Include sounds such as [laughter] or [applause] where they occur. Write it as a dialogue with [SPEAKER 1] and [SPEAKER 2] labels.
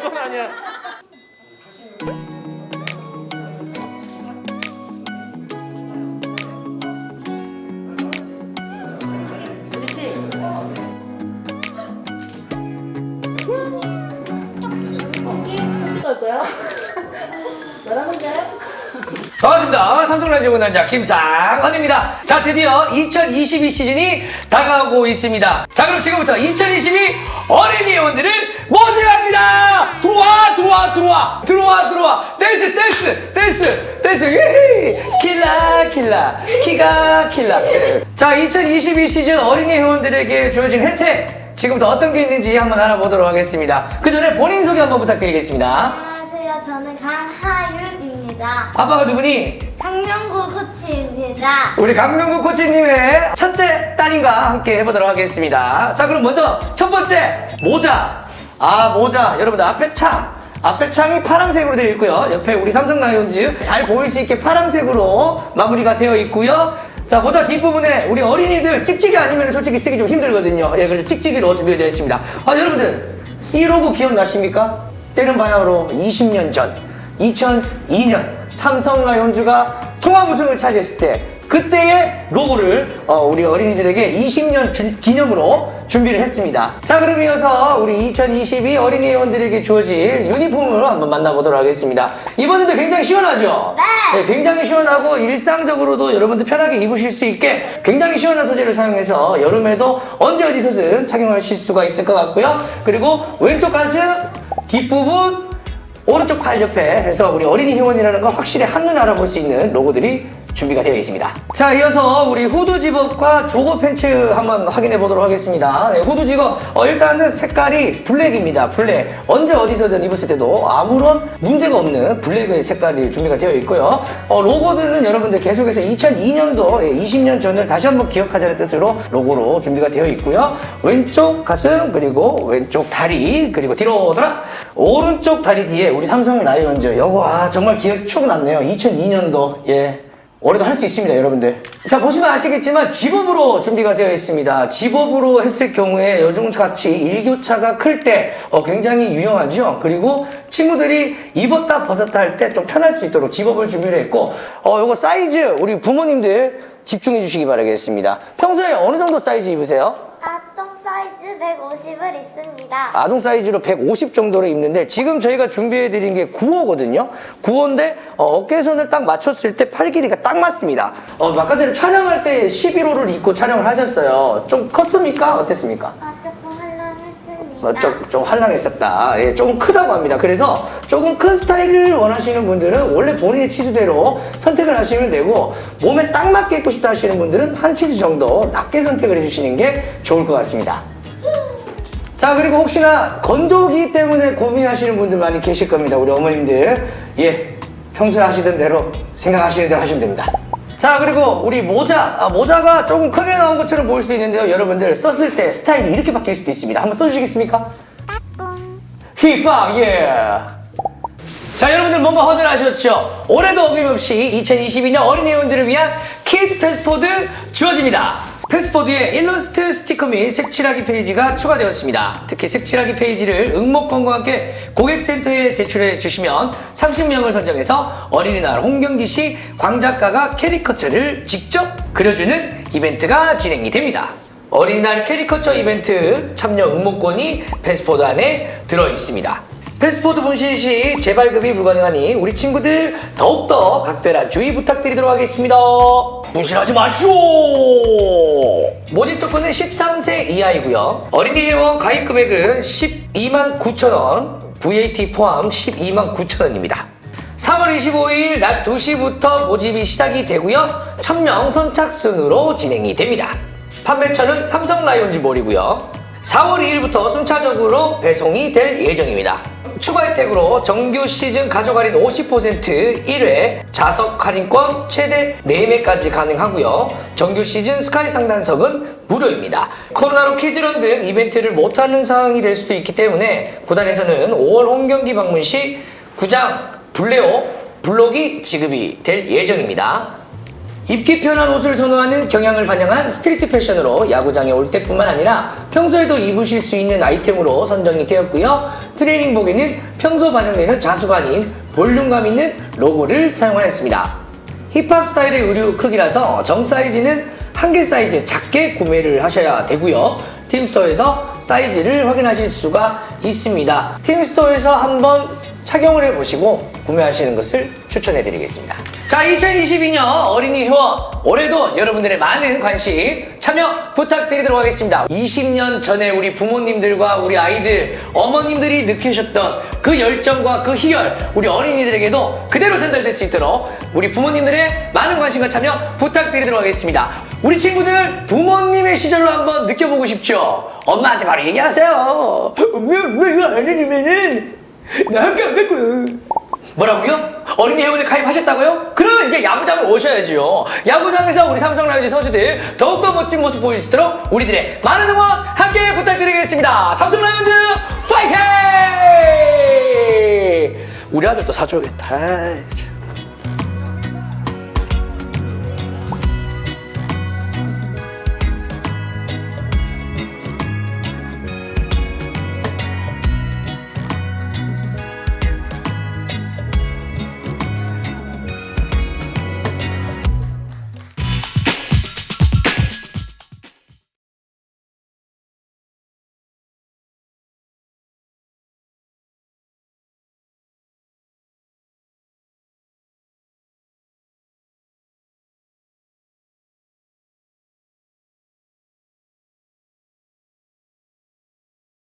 [SPEAKER 1] 그건 아니야.
[SPEAKER 2] 거야? 나랑 혼자 해?
[SPEAKER 3] 반갑습니다. 삼성라디오 남자 김상헌입니다. 자, 드디어 2022 시즌이 다가오고 있습니다. 자, 그럼 지금부터 2022 어린이 회원들을 모집합니다! 들어와, 들어와, 들어와, 들어와, 들어와. 댄스, 댄스, 댄스, 댄스. 킬라, 킬라. 키가 킬라. 자, 2022 시즌 어린이 회원들에게 주어진 혜택. 지금부터 어떤 게 있는지 한번 알아보도록 하겠습니다. 그 전에 본인 소개 한번 부탁드리겠습니다.
[SPEAKER 4] 안녕하세요. 저는 강하윤 입니다.
[SPEAKER 3] 아빠가 누구니?
[SPEAKER 4] 강명구 코치입니다.
[SPEAKER 3] 우리 강명구 코치님의 첫째 딸인가 함께 해보도록 하겠습니다. 자, 그럼 먼저 첫 번째 모자. 아, 모자. 여러분들 앞에 창. 앞에 창이 파란색으로 되어 있고요. 옆에 우리 삼성 라이온즈 잘 보일 수 있게 파란색으로 마무리가 되어 있고요. 자, 모자 뒷부분에 우리 어린이들 찍찍이 아니면 솔직히 쓰기 좀 힘들거든요. 예, 그래서 찍찍이로 준비가 되어 있습니다. 아, 여러분들, 이 로고 기억나십니까? 때는 바야흐로 20년 전, 2002년 삼성 라이온즈가 통합 우승을 차지했을 때 그때의 로고를 어, 우리 어린이들에게 20년 주- 기념으로 준비를 했습니다. 자 그럼 이어서 우리 2022 어린이 회원들에게 주어질 유니폼을 한번 만나보도록 하겠습니다. 이번에도 굉장히 시원하죠?
[SPEAKER 4] 네.
[SPEAKER 3] 굉장히 시원하고 일상적으로도 여러분들 편하게 입으실 수 있게 굉장히 시원한 소재를 사용해서 여름에도 언제 어디서든 착용하실 수가 있을 것 같고요. 그리고 왼쪽 가슴 뒷부분 오른쪽 팔 옆에 해서 우리 어린이 회원이라는 거 확실히 한눈 알아볼 수 있는 로고들이 준비가 되어 있습니다. 자, 이어서 우리 후드 zip-up과 jogger pants 한번 확인해 보도록 하겠습니다. 네, 후드 집업, 어, 일단은 색깔이 블랙입니다. 블랙. 언제 어디서든 입었을 때도 아무런 문제가 없는 블랙의 색깔이 준비가 되어 있고요. 어, 로고들은 여러분들 계속해서 2002년도, 20년 전을 다시 한번 기억하자는 뜻으로 로고로 준비가 되어 있고요. 왼쪽 가슴, 그리고 왼쪽 다리, 그리고 뒤로 돌아. 오른쪽 다리 뒤에 우리 삼성 라이온즈. 요거, 아, 정말 기억 추억 났네요. 2002년도. 예. 올해도 할 수 있습니다, 여러분들. 자, 보시면 아시겠지만 집업으로 준비가 되어 있습니다. 집업으로 했을 경우에 요즘같이 일교차가 클때 어, 굉장히 유용하죠. 그리고 친구들이 입었다 벗었다 할 때 좀 편할 수 있도록 집업을 준비를 했고 어, 요거 사이즈 우리 부모님들 집중해 주시기 바라겠습니다. 평소에 어느 정도 사이즈 입으세요?
[SPEAKER 4] 사이즈 150을 있습니다.
[SPEAKER 3] 아동 사이즈로 150 정도로 입는데 지금 저희가 준비해 드린 게 9호거든요 9호인데 어, 어깨선을 딱 맞췄을 때 팔 길이가 딱 맞습니다 어, 아까 전에 촬영할 때 11호를 입고 촬영을 하셨어요 좀 컸습니까? 어땠습니까?
[SPEAKER 4] 아, 조금 헐렁했습니다.
[SPEAKER 3] 어, 좀, 좀 헐렁했었다 예, 조금 크다고 합니다 그래서 조금 큰 스타일을 원하시는 분들은 원래 본인의 치수대로 선택을 하시면 되고 몸에 딱 맞게 입고 싶다 하시는 분들은 한 치수 정도 낮게 선택을 해주시는 게 좋을 것 같습니다 자 그리고 혹시나 건조기 때문에 고민하시는 분들 많이 계실 겁니다. 우리 어머님들. 예 평소에 하시던 대로 생각하시는 대로 하시면 됩니다. 자 그리고 우리 모자. 아, 모자가 조금 크게 나온 것처럼 보일 수도 있는데요. 여러분들 썼을 때 스타일이 이렇게 바뀔 수도 있습니다. 한번 써주시겠습니까? 힙합 예 자 여러분들 뭔가 허전하셨죠? 올해도 어김없이 2022년 어린이 회원들을 위한 kids passport 주어집니다. passport에 일러스트 스티커 및 색칠하기 페이지가 추가되었습니다. 특히 색칠하기 페이지를 응모권과 함께 고객센터에 제출해 주시면 30명을 선정해서 어린이날 홈경기 시 광작가가 캐리커처를 직접 그려주는 이벤트가 진행이 됩니다. 어린이날 캐리커처 이벤트 참여 응모권이 passport 안에 들어 있습니다. 패스포드 분실 시 재발급이 불가능하니 우리 친구들 더욱더 각별한 주의 부탁드리도록 하겠습니다. 분실하지 마시오! 모집 조건은 13세 이하이고요. 어린이 회원 가입 금액은 12만 9천 원, VAT 포함 12만 9천 원입니다. 3월 25일 낮 2시부터 모집이 시작이 되고요. 1000명 선착순으로 진행이 됩니다. 판매처는 삼성 라이온즈 몰이고요. 4월 2일부터 순차적으로 배송이 될 예정입니다. 추가 혜택으로 정규 시즌 가족 할인 50% 1회 좌석 할인권 최대 4매까지 가능하고요. 정규 시즌 sky 상단석은 무료입니다. 코로나로 kids run 등 이벤트를 못하는 상황이 될 수도 있기 때문에 구단에서는 5월 홈경기 방문 시 구장 블레오 블록이 지급이 될 예정입니다. 입기 편한 옷을 선호하는 경향을 반영한 street 패션으로 야구장에 올 때뿐만 아니라 평소에도 입으실 수 있는 아이템으로 선정이 되었고요. 트레이닝복에는 평소 반영되는 자수가 아닌 볼륨감 있는 로고를 사용하였습니다. 힙합 스타일의 의류 크기라서 정 사이즈는 한 개 사이즈 작게 구매를 하셔야 되고요. 팀스토어에서 사이즈를 확인하실 수가 있습니다. 팀스토어에서 한번 착용을 해보시고 구매하시는 것을 추천해 드리겠습니다. 자, 2022년 어린이 회원 올해도 여러분들의 많은 관심 참여 부탁드리도록 하겠습니다. 20년 전에 우리 부모님들과 우리 아이들 어머님들이 느끼셨던 그 열정과 그 희열 우리 어린이들에게도 그대로 전달될 수 있도록 우리 부모님들의 많은 관심과 참여 부탁드리도록 하겠습니다. 우리 친구들 부모님의 시절로 한번 느껴보고 싶죠? 엄마한테 바로 얘기하세요. 엄마, 엄마 이거 안 해주면은 [laughs] 나 학교 안갈 거야. 뭐라고요? 어린이 회원에 가입하셨다고요? 그러면 이제 야구장을 오셔야지요. 야구장에서 우리 삼성 라이온즈 선수들 더욱더 멋진 모습 보일 수 있도록 우리들의 많은 응원 함께 부탁드리겠습니다. 삼성 라이온즈 파이팅! 우리 아들도 사줘야겠다.